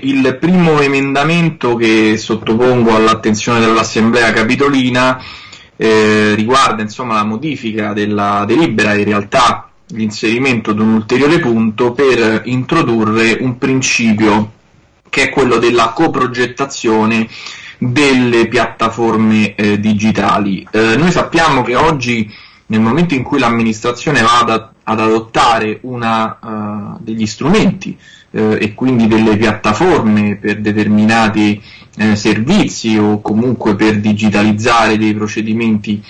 il primo emendamento che sottopongo all'attenzione dell'Assemblea Capitolina eh, riguarda insomma, la modifica della delibera, in realtà l'inserimento di un ulteriore punto per introdurre un principio che è quello della coprogettazione delle piattaforme eh, digitali. Eh, noi sappiamo che oggi nel momento in cui l'amministrazione va ad, ad adottare una, uh, degli strumenti uh, e quindi delle piattaforme per determinati uh, servizi o comunque per digitalizzare dei procedimenti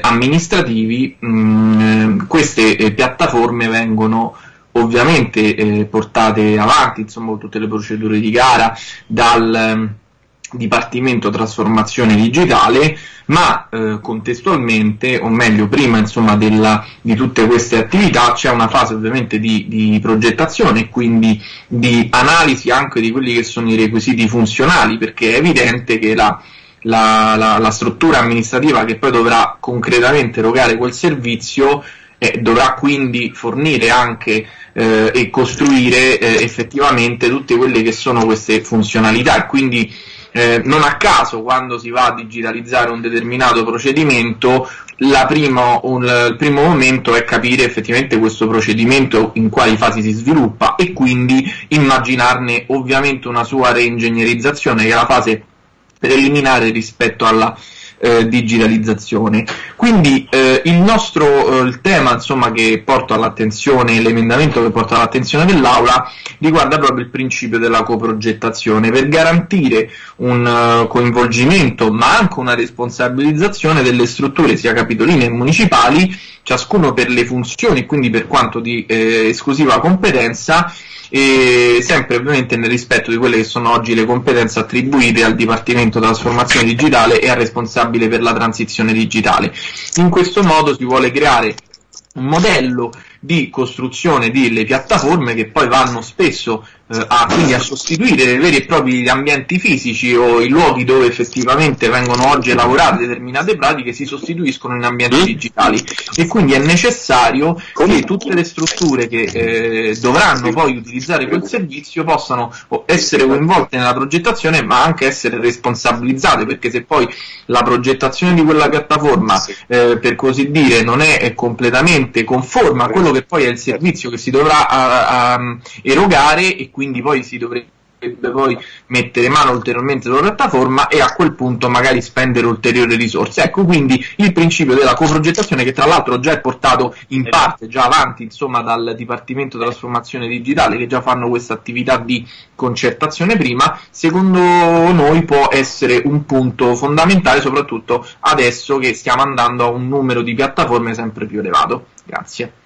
amministrativi, mh, mm, queste piattaforme vengono ovviamente eh, portate avanti, insomma, tutte le procedure di gara dal Dipartimento Trasformazione Digitale, ma eh, contestualmente, o meglio prima insomma, della, di tutte queste attività, c'è una fase ovviamente di, di progettazione e quindi di analisi anche di quelli che sono i requisiti funzionali, perché è evidente che la, la, la, la struttura amministrativa che poi dovrà concretamente erogare quel servizio eh, dovrà quindi fornire anche eh, e costruire eh, effettivamente tutte quelle che sono queste funzionalità. E quindi eh, non a caso quando si va a digitalizzare un determinato procedimento prima, un, il primo momento è capire effettivamente questo procedimento in quali fasi si sviluppa e quindi immaginarne ovviamente una sua reingegnerizzazione che è la fase preliminare rispetto alla eh, digitalizzazione. Quindi eh, il nostro eh, il tema insomma, che porto all'attenzione, l'emendamento che porto all'attenzione dell'Aula riguarda proprio il principio della coprogettazione per garantire un uh, coinvolgimento ma anche una responsabilizzazione delle strutture sia capitoline che municipali, ciascuno per le funzioni e quindi per quanto di eh, esclusiva competenza e sempre ovviamente nel rispetto di quelle che sono oggi le competenze attribuite al Dipartimento Trasformazione Digitale e al responsabile per la transizione digitale. In questo modo si vuole creare un modello di costruzione delle piattaforme che poi vanno spesso eh, a, quindi a sostituire veri e propri ambienti fisici o i luoghi dove effettivamente vengono oggi lavorate determinate pratiche si sostituiscono in ambienti digitali. E quindi è necessario che tutte le strutture che eh, dovranno poi utilizzare quel servizio possano essere coinvolte nella progettazione ma anche essere responsabilizzate perché se poi la progettazione di quella piattaforma eh, per così dire non è completamente conforme a quello che poi è il servizio che si dovrà a, a, erogare e quindi poi si dovrebbe poi mettere mano ulteriormente sulla piattaforma e a quel punto magari spendere ulteriori risorse. Ecco quindi il principio della coprogettazione che tra l'altro già è portato in parte già avanti insomma dal Dipartimento della Trasformazione Digitale che già fanno questa attività di concertazione prima, secondo noi può essere un punto fondamentale soprattutto adesso che stiamo andando a un numero di piattaforme sempre più elevato. Grazie.